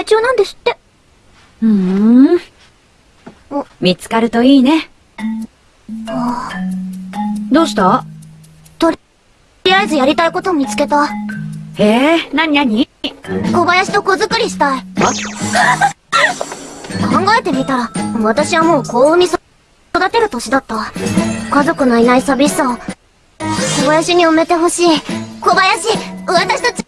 売中なんですって。うーん。見つかるといいね。どうした？とりあえずやりたいこと見つけた。へえ、なになに小林と子作りしたい。考えてみたら、私はもう幸運に育てる年だった。家族のいない寂しさを、小林に埋めてほしい。小林、私たち